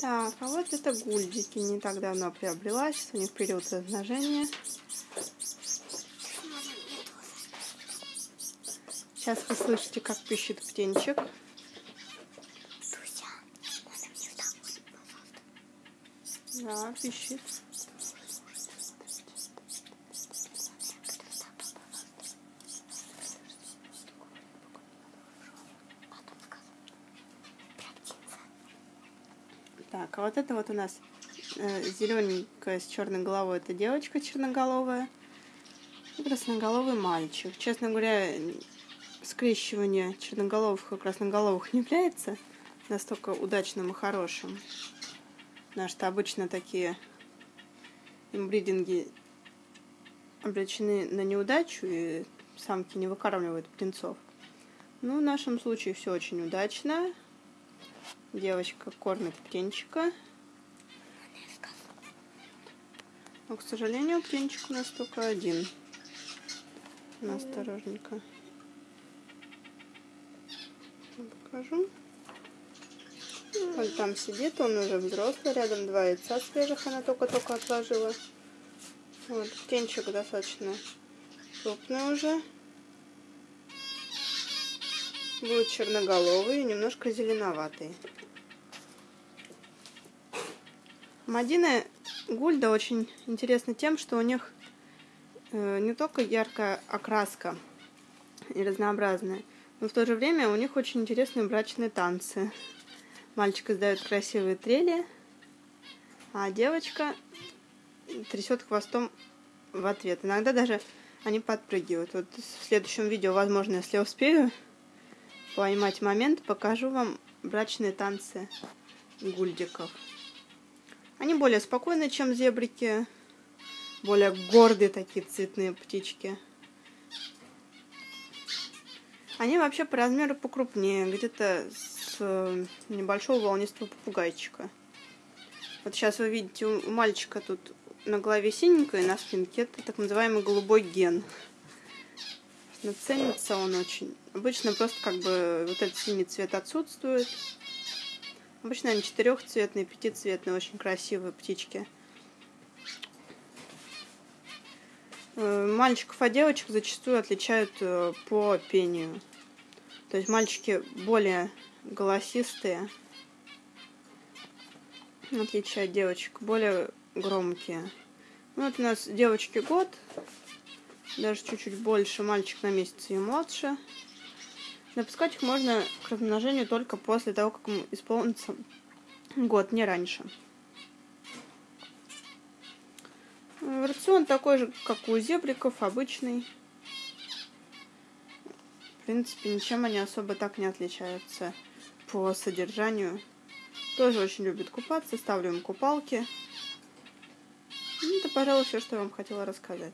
Так, а вот это гульдики. Не так давно приобрела. Сейчас у них период размножения. Сейчас вы слышите, как пищит птенчик. Да, пищит. Так, а вот это вот у нас э, зелененькая с черной головой, это девочка черноголовая. И красноголовый мальчик. Честно говоря, скрещивание черноголовых и красноголовых не является настолько удачным и хорошим. Потому что обычно такие имбридинги обречены на неудачу, и самки не выкармливают птенцов. Ну, в нашем случае все очень удачно. Девочка кормит птенчика. Но, к сожалению, птенчик у нас только один. Осторожненько. Покажу. Он там сидит, он уже взрослый, рядом два яйца свежих она только-только отложила. Вот, птенчик достаточно крупный уже. Будет черноголовый и немножко зеленоватый. Мадина Гульда очень интересна тем, что у них э, не только яркая окраска и разнообразная, но в то же время у них очень интересные брачные танцы. Мальчик издает красивые трели, а девочка трясет хвостом в ответ. Иногда даже они подпрыгивают. Вот в следующем видео, возможно, если успею поймать момент, покажу вам брачные танцы гульдиков. Они более спокойные, чем зебрики. Более гордые такие цветные птички. Они вообще по размеру покрупнее, где-то с э, небольшого волнистого попугайчика. Вот сейчас вы видите, у мальчика тут на голове синенькое, на спинке это так называемый голубой ген. Но ценится он очень. Обычно просто как бы вот этот синий цвет отсутствует. Обычно они четырехцветные, пятицветные, очень красивые птички. Э, мальчиков от девочек зачастую отличают э, по пению. То есть мальчики более голосистые, в отличие от девочек, более громкие. Ну, вот у нас девочки год, даже чуть-чуть больше, мальчик на месяц и младше. Запускать их можно к размножению только после того, как ему исполнится год, не раньше. Рацион такой же, как у зебриков, обычный. В принципе, ничем они особо так не отличаются по содержанию. Тоже очень любят купаться, ставлю им купалки. Ну, это, пожалуй, все, что я вам хотела рассказать.